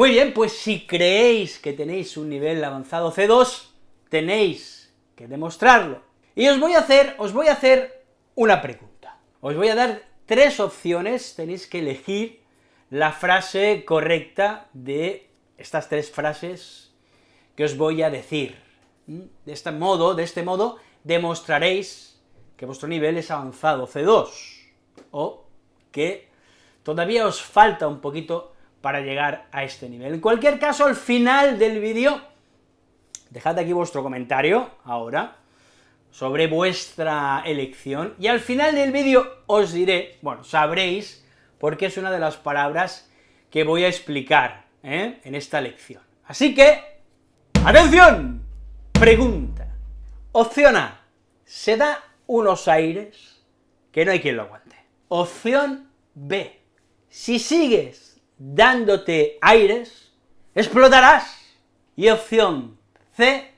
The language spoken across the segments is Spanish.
Muy bien, pues si creéis que tenéis un nivel avanzado C2, tenéis que demostrarlo. Y os voy a hacer, os voy a hacer una pregunta. Os voy a dar tres opciones, tenéis que elegir la frase correcta de estas tres frases que os voy a decir. ¿Mm? De este modo, de este modo, demostraréis que vuestro nivel es avanzado C2, o que todavía os falta un poquito para llegar a este nivel. En cualquier caso, al final del vídeo, dejad aquí vuestro comentario, ahora, sobre vuestra elección, y al final del vídeo os diré, bueno, sabréis, porque es una de las palabras que voy a explicar ¿eh? en esta lección. Así que, ¡atención! Pregunta. Opción A, se da unos aires que no hay quien lo aguante. Opción B, si sigues dándote aires, explotarás. Y opción C,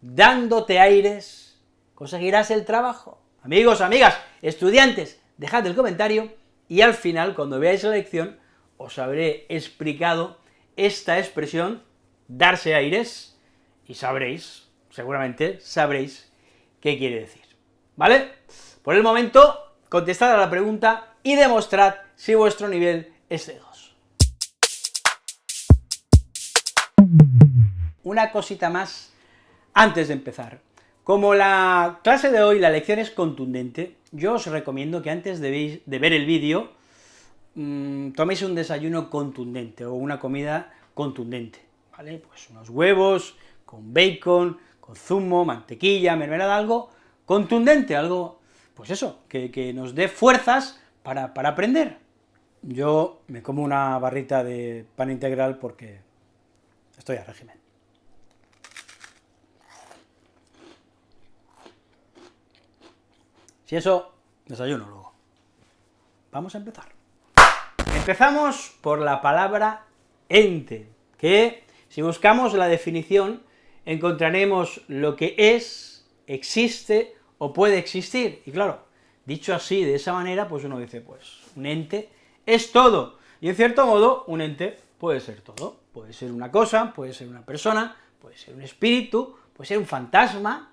dándote aires, conseguirás el trabajo. Amigos, amigas, estudiantes, dejad el comentario, y al final, cuando veáis la lección, os habré explicado esta expresión, darse aires, y sabréis, seguramente sabréis qué quiere decir, ¿vale? Por el momento, contestad a la pregunta y demostrad si vuestro nivel es C2. Una cosita más antes de empezar. Como la clase de hoy, la lección es contundente, yo os recomiendo que antes de, ver el vídeo, mmm, toméis un desayuno contundente, o una comida contundente, ¿vale? Pues unos huevos, con bacon, con zumo, mantequilla, mermelada, algo contundente, algo, pues eso, que, nos dé fuerzas para, para aprender. Yo me como una barrita de pan integral porque estoy a régimen. Si eso, desayuno luego. Vamos a empezar. Empezamos por la palabra ente, que si buscamos la definición encontraremos lo que es, existe o puede existir. Y claro, dicho así, de esa manera, pues uno dice, pues, un ente es todo. Y en cierto modo, un ente puede ser todo. Puede ser una cosa, puede ser una persona, puede ser un espíritu, puede ser un fantasma,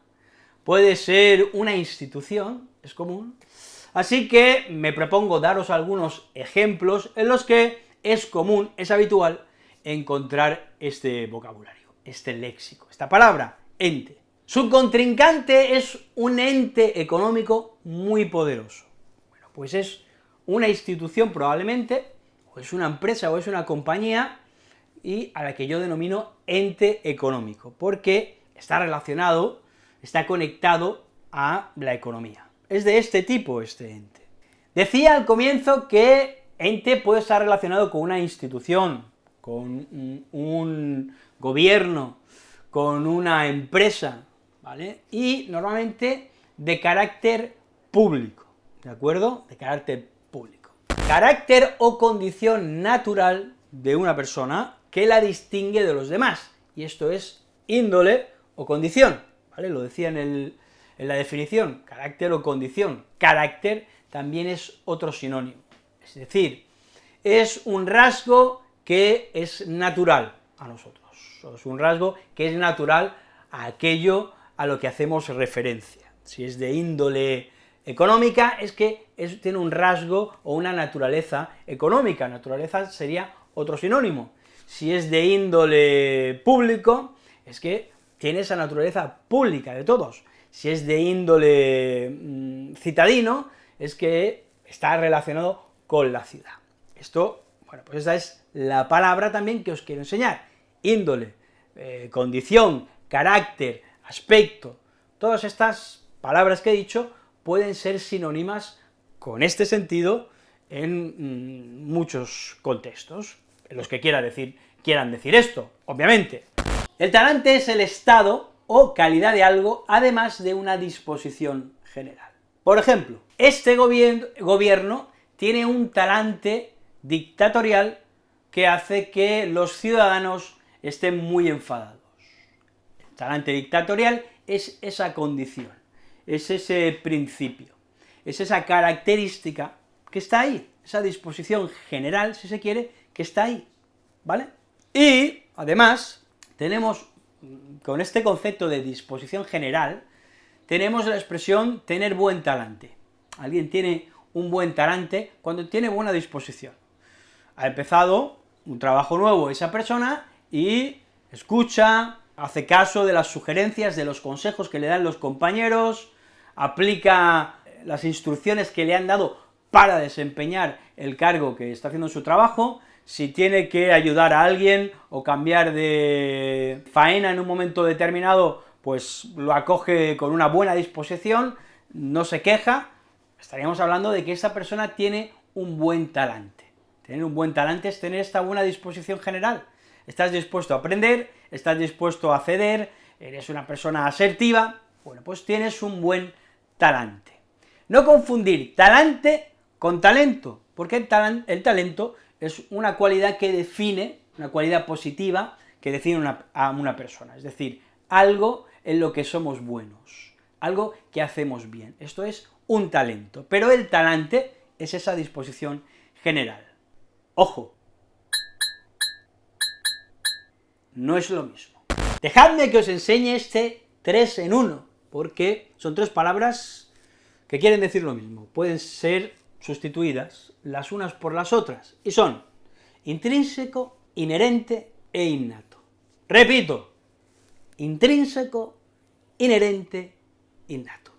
puede ser una institución, es común. Así que me propongo daros algunos ejemplos en los que es común, es habitual, encontrar este vocabulario, este léxico, esta palabra, ente. Su contrincante es un ente económico muy poderoso. Bueno, pues es una institución probablemente, o es una empresa, o es una compañía, y a la que yo denomino ente económico, porque está relacionado, está conectado a la economía es de este tipo este ente. Decía al comienzo que ente puede estar relacionado con una institución, con un, gobierno, con una empresa, ¿vale? Y normalmente de carácter público, ¿de acuerdo? De carácter público. Carácter o condición natural de una persona que la distingue de los demás, y esto es índole o condición, ¿vale? Lo decía en el, en la definición, carácter o condición, carácter también es otro sinónimo, es decir, es un rasgo que es natural a nosotros, es un rasgo que es natural a aquello a lo que hacemos referencia. Si es de índole económica, es que tiene un rasgo o una naturaleza económica, naturaleza sería otro sinónimo. Si es de índole público, es que tiene esa naturaleza pública de todos si es de índole mm, citadino, es que está relacionado con la ciudad. Esto, bueno, pues esa es la palabra también que os quiero enseñar. Índole, eh, condición, carácter, aspecto, todas estas palabras que he dicho pueden ser sinónimas con este sentido en mm, muchos contextos, en los que quiera decir, quieran decir esto, obviamente. El talante es el estado o calidad de algo, además de una disposición general. Por ejemplo, este gobierno tiene un talante dictatorial que hace que los ciudadanos estén muy enfadados. El talante dictatorial es esa condición, es ese principio, es esa característica que está ahí, esa disposición general, si se quiere, que está ahí, ¿vale? Y, además, tenemos, con este concepto de disposición general, tenemos la expresión tener buen talante. Alguien tiene un buen talante cuando tiene buena disposición. Ha empezado un trabajo nuevo esa persona y escucha, hace caso de las sugerencias, de los consejos que le dan los compañeros, aplica las instrucciones que le han dado para desempeñar el cargo que está haciendo su trabajo, si tiene que ayudar a alguien o cambiar de faena en un momento determinado, pues lo acoge con una buena disposición, no se queja, estaríamos hablando de que esa persona tiene un buen talante. Tener un buen talante es tener esta buena disposición general. Estás dispuesto a aprender, estás dispuesto a ceder, eres una persona asertiva, bueno, pues tienes un buen talante. No confundir talante con talento, porque el, talento es una cualidad que define, una cualidad positiva, que define a una persona, es decir, algo en lo que somos buenos, algo que hacemos bien, esto es un talento, pero el talante es esa disposición general. Ojo, no es lo mismo. Dejadme que os enseñe este 3 en 1, porque son tres palabras que quieren decir lo mismo, pueden ser sustituidas las unas por las otras, y son intrínseco, inherente e innato. Repito, intrínseco, inherente, innato.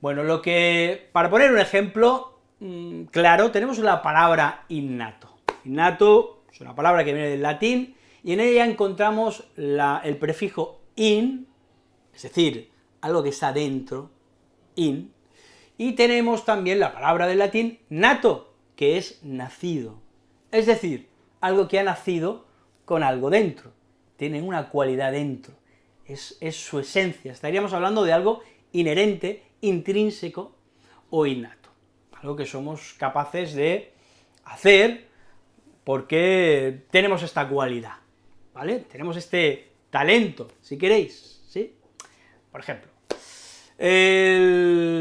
Bueno, lo que, para poner un ejemplo mm, claro, tenemos la palabra innato. Innato es una palabra que viene del latín, y en ella encontramos el prefijo in, es decir, algo que está dentro, in, y tenemos también la palabra del latín nato, que es nacido, es decir, algo que ha nacido con algo dentro, tiene una cualidad dentro, es, es su esencia, estaríamos hablando de algo inherente, intrínseco o innato, algo que somos capaces de hacer porque tenemos esta cualidad, ¿vale? Tenemos este talento, si queréis, ¿sí? Por ejemplo, el,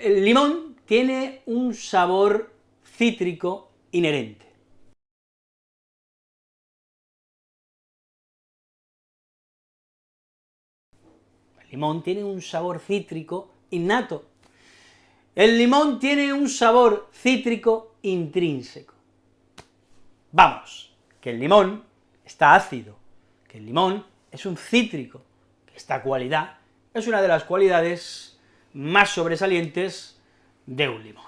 el limón tiene un sabor cítrico inherente. El limón tiene un sabor cítrico innato. El limón tiene un sabor cítrico intrínseco. Vamos, que el limón está ácido, que el limón es un cítrico, que esta cualidad es una de las cualidades más sobresalientes de un limón.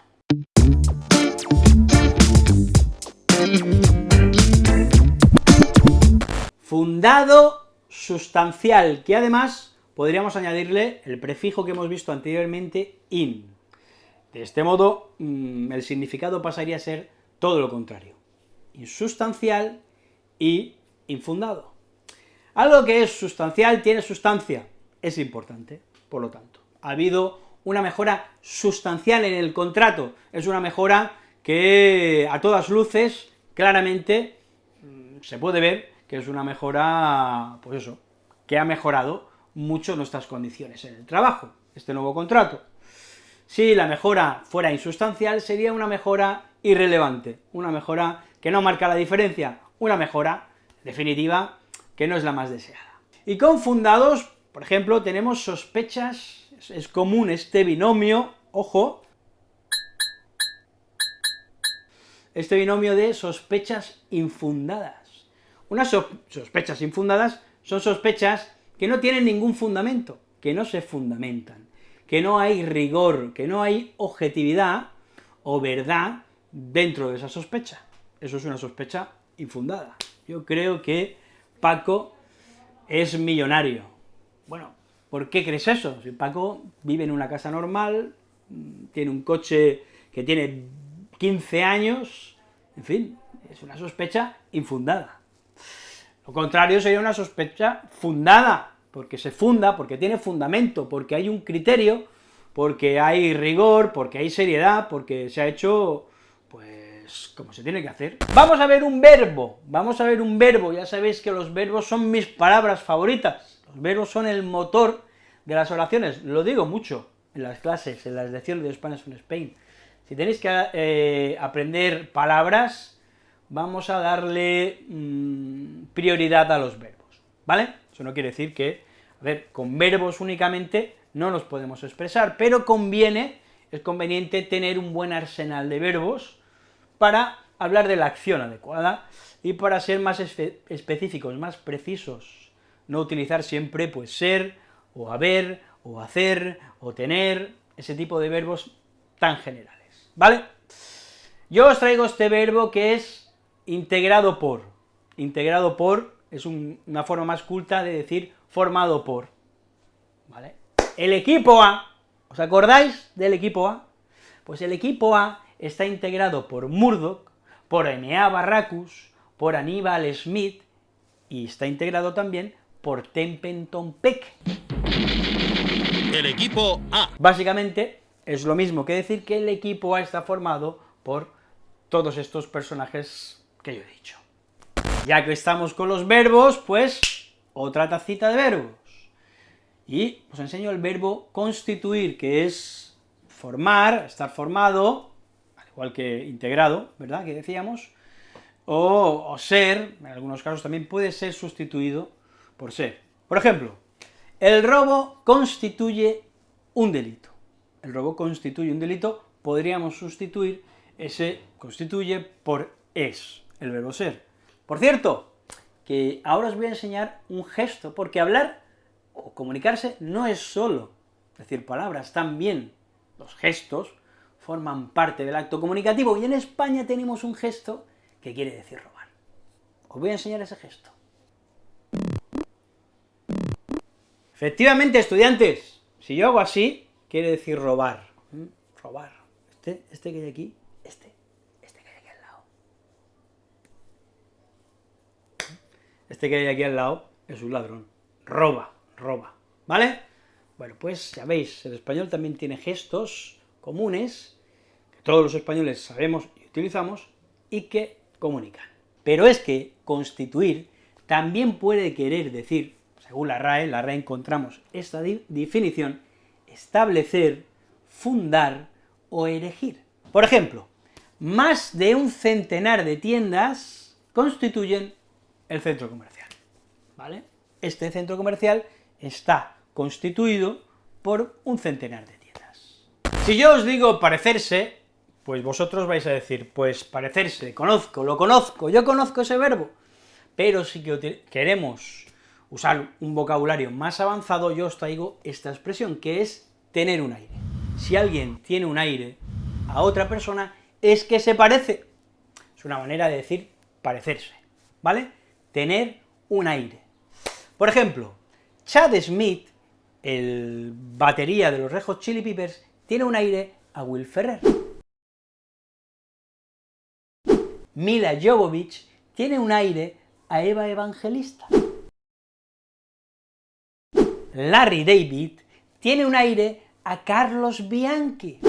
Fundado sustancial, que además podríamos añadirle el prefijo que hemos visto anteriormente, in. De este modo, mm, el significado pasaría a ser todo lo contrario, insustancial y infundado. Algo que es sustancial tiene sustancia, es importante, por lo tanto. Ha habido una mejora sustancial en el contrato, es una mejora que a todas luces, claramente, mm, se puede ver que es una mejora, pues eso, que ha mejorado mucho nuestras condiciones en el trabajo, este nuevo contrato. Si la mejora fuera insustancial, sería una mejora irrelevante, una mejora que no marca la diferencia, una mejora definitiva que no es la más deseada. Y con fundados, por ejemplo, tenemos sospechas, es común este binomio, ojo, este binomio de sospechas infundadas. Unas sospechas infundadas son sospechas que no tienen ningún fundamento, que no se fundamentan, que no hay rigor, que no hay objetividad o verdad dentro de esa sospecha. Eso es una sospecha infundada. Yo creo que Paco es millonario. Bueno, ¿por qué crees eso? Si Paco vive en una casa normal, tiene un coche que tiene 15 años, en fin, es una sospecha infundada. Lo contrario sería una sospecha fundada, porque se funda, porque tiene fundamento, porque hay un criterio, porque hay rigor, porque hay seriedad, porque se ha hecho como se tiene que hacer. Vamos a ver un verbo, vamos a ver un verbo, ya sabéis que los verbos son mis palabras favoritas, los verbos son el motor de las oraciones, lo digo mucho en las clases, en las lecciones de Spanish from Spain. Si tenéis que eh, aprender palabras, vamos a darle mmm, prioridad a los verbos, ¿vale? Eso no quiere decir que, a ver, con verbos únicamente no los podemos expresar, pero conviene, es conveniente tener un buen arsenal de verbos para hablar de la acción adecuada y para ser más específicos, más precisos, no utilizar siempre, pues, ser, o haber, o hacer, o tener, ese tipo de verbos tan generales, ¿vale? Yo os traigo este verbo que es integrado por, integrado por es una forma más culta de decir formado por, ¿vale? El equipo A, ¿os acordáis del equipo A? Pues el equipo A está integrado por Murdoch, por Enea Barracus, por Aníbal Smith, y está integrado también por Templeton Peck. El equipo A. Básicamente, es lo mismo que decir que el equipo A está formado por todos estos personajes que yo he dicho. Ya que estamos con los verbos, pues otra tacita de verbos. Y os enseño el verbo constituir, que es formar, estar formado, al igual que integrado, ¿verdad?, que decíamos, o, o ser, en algunos casos también puede ser sustituido por ser. Por ejemplo, el robo constituye un delito. El robo constituye un delito, podríamos sustituir ese constituye por es, el verbo ser. Por cierto, que ahora os voy a enseñar un gesto, porque hablar o comunicarse no es solo decir palabras, también los gestos forman parte del acto comunicativo, y en España tenemos un gesto que quiere decir robar. Os voy a enseñar ese gesto. Efectivamente, estudiantes, si yo hago así, quiere decir robar. ¿Mm? Robar. Este, este que hay aquí Este que hay aquí al lado es un ladrón, roba, roba, ¿vale? Bueno, pues ya veis, el español también tiene gestos comunes, que todos los españoles sabemos y utilizamos, y que comunican. Pero es que constituir también puede querer decir, según la RAE, la RAE encontramos esta definición, establecer, fundar o erigir. Por ejemplo, más de un centenar de tiendas constituyen el centro comercial, ¿vale? Este centro comercial está constituido por un centenar de tiendas. Si yo os digo parecerse, pues vosotros vais a decir, pues parecerse, conozco, lo conozco, yo conozco ese verbo, pero si que queremos usar un vocabulario más avanzado, yo os traigo esta expresión, que es tener un aire. Si alguien tiene un aire a otra persona, es que se parece. Es una manera de decir parecerse, ¿vale? tener un aire. Por ejemplo, Chad Smith, el batería de los Red Hot Chili Peppers, tiene un aire a Will Ferrer. Mila Jovovich tiene un aire a Eva Evangelista. Larry David tiene un aire a Carlos Bianchi.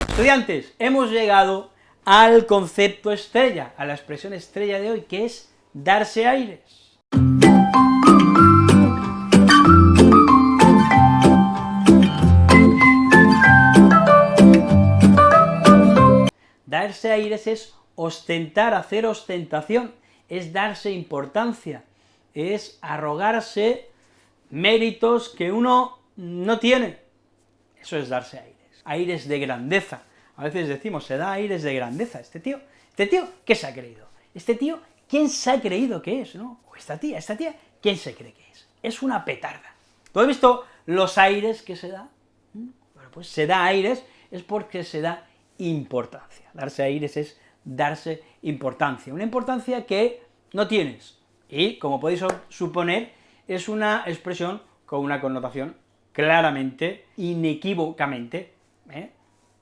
Estudiantes, hemos llegado al concepto estrella, a la expresión estrella de hoy, que es darse aires. Darse aires es ostentar, hacer ostentación, es darse importancia, es arrogarse méritos que uno no tiene. Eso es darse aires, aires de grandeza, a veces decimos, se da aires de grandeza, este tío, este tío, ¿qué se ha creído? Este tío, ¿quién se ha creído que es, no? O esta tía, esta tía, ¿quién se cree que es? Es una petarda. ¿Tú has visto los aires que se da? ¿Mm? Bueno, pues se da aires es porque se da importancia. Darse aires es darse importancia, una importancia que no tienes, y, como podéis suponer, es una expresión con una connotación claramente, inequívocamente, ¿eh?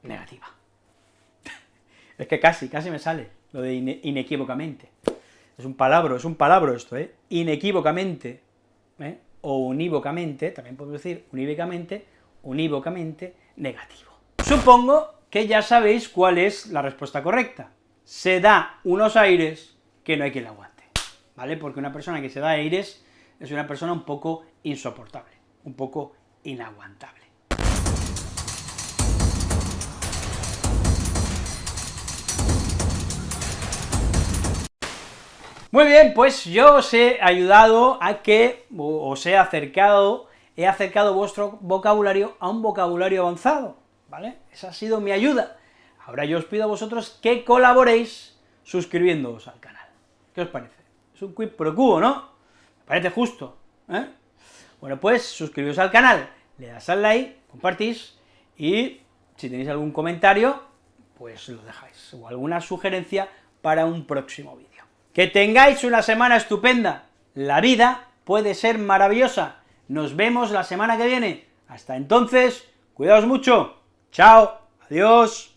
negativa. Es que casi, casi me sale lo de inequívocamente. Es un palabra, es un palabra esto, ¿eh? Inequívocamente, ¿eh? o unívocamente, también podemos decir unívocamente, unívocamente negativo. Supongo que ya sabéis cuál es la respuesta correcta. Se da unos aires que no hay quien le aguante, Porque una persona que se da aires es una persona un poco insoportable, un poco inaguantable. Muy bien, pues yo os he ayudado a que os he acercado, he acercado vuestro vocabulario a un vocabulario avanzado, ¿vale? Esa ha sido mi ayuda. Ahora yo os pido a vosotros que colaboréis suscribiéndoos al canal. ¿Qué os parece? Es un quid pro quo, ¿no? Me parece justo, ¿eh? Bueno, pues suscribíos al canal, le das al like, compartís, y si tenéis algún comentario, pues lo dejáis, o alguna sugerencia para un próximo vídeo. Que tengáis una semana estupenda, la vida puede ser maravillosa, nos vemos la semana que viene, hasta entonces, cuidaos mucho, chao, adiós.